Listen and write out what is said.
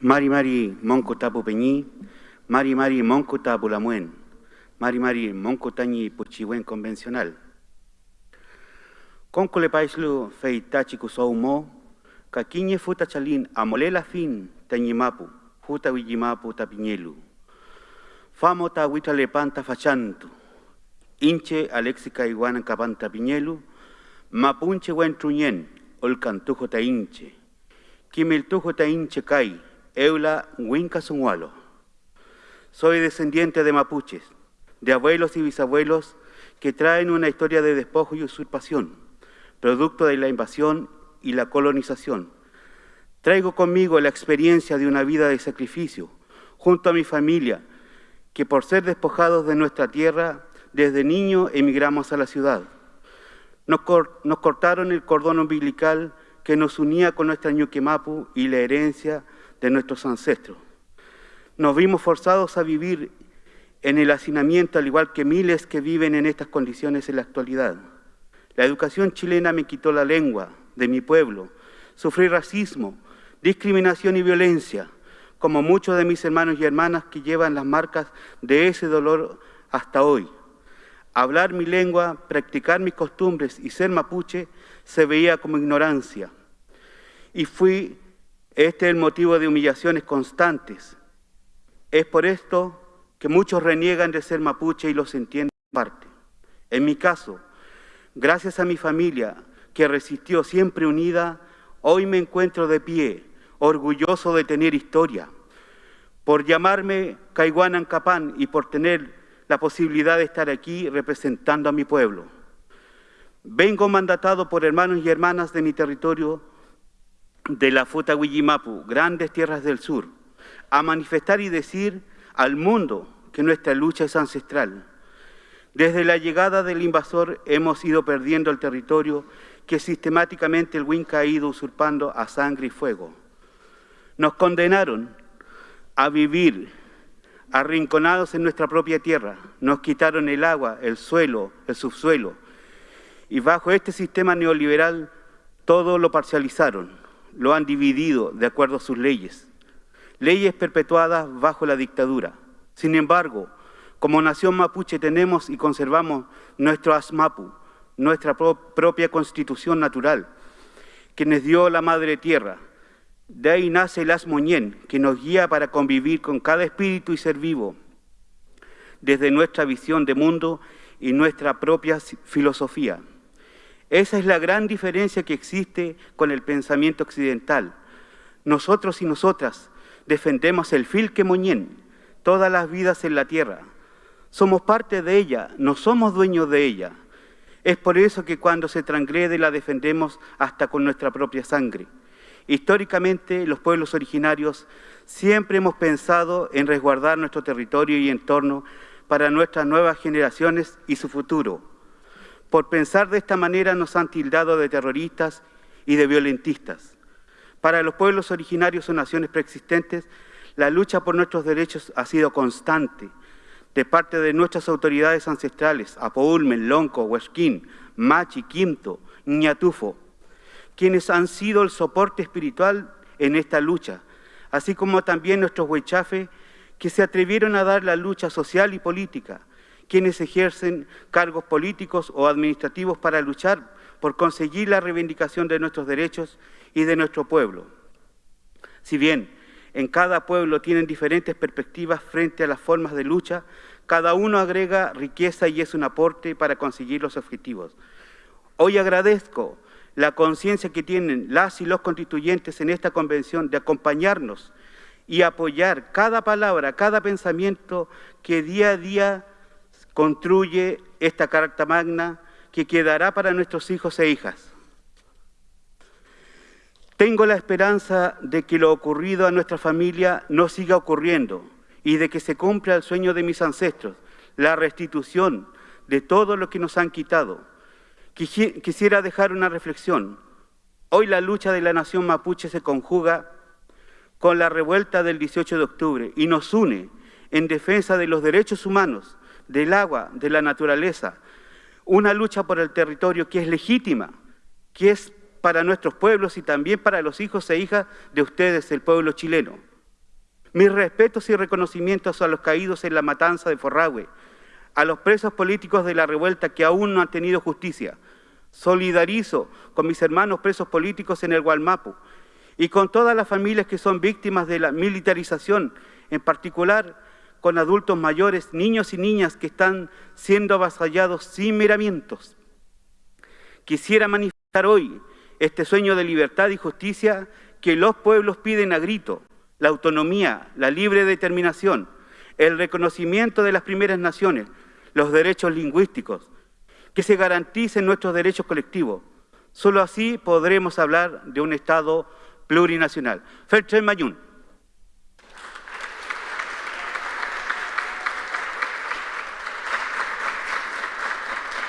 Mari Mari Monco Tapu Peñí, Mari Mari Monco Tapu Lamuen, Mari Mari Monco Tañi Puchiwen convencional. Conco le paislu feitachi kusoumo, kakiñe futa chalin amolela fin tañimapu, futa wijimapu tapiñelu. Famo ta huita lepanta fachantu, inche alexica iguana capanta piñelu, mapunche wen truñen, olcantujo ta inche, kimiltujo ta inche kai, eula winca sungualo. Soy descendiente de mapuches, de abuelos y bisabuelos que traen una historia de despojo y usurpación, producto de la invasión y la colonización. Traigo conmigo la experiencia de una vida de sacrificio, junto a mi familia, que por ser despojados de nuestra tierra, desde niño emigramos a la ciudad. Nos, cortaron el cordón umbilical que nos unía con nuestra ñuquemapu y la herencia de nuestros ancestros. Nos vimos forzados a vivir en el hacinamiento, al igual que miles que viven en estas condiciones en la actualidad. La educación chilena me quitó la lengua de mi pueblo. Sufrí racismo, discriminación y violencia, como muchos de mis hermanos y hermanas que llevan las marcas de ese dolor hasta hoy. Hablar mi lengua, practicar mis costumbres y ser mapuche se veía como ignorancia. Y fui, este es el motivo de humillaciones constantes. Es por esto que muchos reniegan de ser mapuche y los entienden parte. En mi caso, gracias a mi familia, que resistió siempre unida, hoy me encuentro de pie, orgulloso de tener historia, por llamarme Caiguanan Capán y por tener la posibilidad de estar aquí representando a mi pueblo. Vengo mandatado por hermanos y hermanas de mi territorio de la Futa Huillimapu, grandes tierras del sur, a manifestar y decir al mundo que nuestra lucha es ancestral. Desde la llegada del invasor hemos ido perdiendo el territorio que sistemáticamente el Winca ha ido usurpando a sangre y fuego. Nos condenaron a vivir arrinconados en nuestra propia tierra. Nos quitaron el agua, el suelo, el subsuelo. Y bajo este sistema neoliberal todo lo parcializaron, lo han dividido de acuerdo a sus leyes. Leyes perpetuadas bajo la dictadura. Sin embargo, como nación mapuche tenemos y conservamos nuestro ASMAPU, nuestra propia constitución natural, que nos dio la Madre Tierra, de ahí nace el Asmoñén, que nos guía para convivir con cada espíritu y ser vivo, desde nuestra visión de mundo y nuestra propia filosofía. Esa es la gran diferencia que existe con el pensamiento occidental. Nosotros y nosotras defendemos el filque moñén, todas las vidas en la tierra. Somos parte de ella, no somos dueños de ella. Es por eso que cuando se transgrede la defendemos hasta con nuestra propia sangre. Históricamente, los pueblos originarios siempre hemos pensado en resguardar nuestro territorio y entorno para nuestras nuevas generaciones y su futuro. Por pensar de esta manera nos han tildado de terroristas y de violentistas. Para los pueblos originarios o naciones preexistentes, la lucha por nuestros derechos ha sido constante de parte de nuestras autoridades ancestrales, Apoulmen, Lonco, Huesquín, Machi, Quinto, Ñatufo, quienes han sido el soporte espiritual en esta lucha, así como también nuestros huechafes que se atrevieron a dar la lucha social y política, quienes ejercen cargos políticos o administrativos para luchar por conseguir la reivindicación de nuestros derechos y de nuestro pueblo. Si bien en cada pueblo tienen diferentes perspectivas frente a las formas de lucha, cada uno agrega riqueza y es un aporte para conseguir los objetivos. Hoy agradezco la conciencia que tienen las y los constituyentes en esta convención de acompañarnos y apoyar cada palabra, cada pensamiento que día a día construye esta Carta Magna que quedará para nuestros hijos e hijas. Tengo la esperanza de que lo ocurrido a nuestra familia no siga ocurriendo y de que se cumpla el sueño de mis ancestros, la restitución de todo lo que nos han quitado Quisiera dejar una reflexión. Hoy la lucha de la nación mapuche se conjuga con la revuelta del 18 de octubre y nos une en defensa de los derechos humanos, del agua, de la naturaleza. Una lucha por el territorio que es legítima, que es para nuestros pueblos y también para los hijos e hijas de ustedes, el pueblo chileno. Mis respetos y reconocimientos a los caídos en la matanza de Forragüe, a los presos políticos de la revuelta que aún no han tenido justicia. Solidarizo con mis hermanos presos políticos en el Gualmapu y con todas las familias que son víctimas de la militarización, en particular con adultos mayores, niños y niñas que están siendo avasallados sin miramientos. Quisiera manifestar hoy este sueño de libertad y justicia que los pueblos piden a grito, la autonomía, la libre determinación, el reconocimiento de las primeras naciones, los derechos lingüísticos, que se garanticen nuestros derechos colectivos. Solo así podremos hablar de un Estado plurinacional. Ferchen Mayún.